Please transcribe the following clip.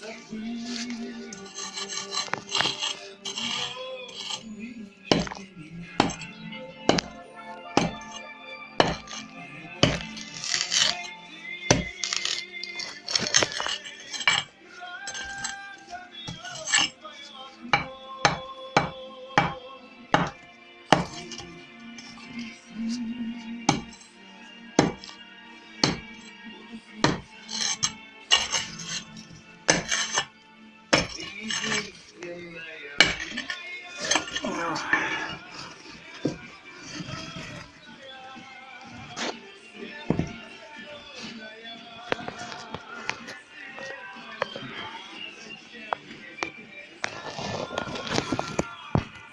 Jesus.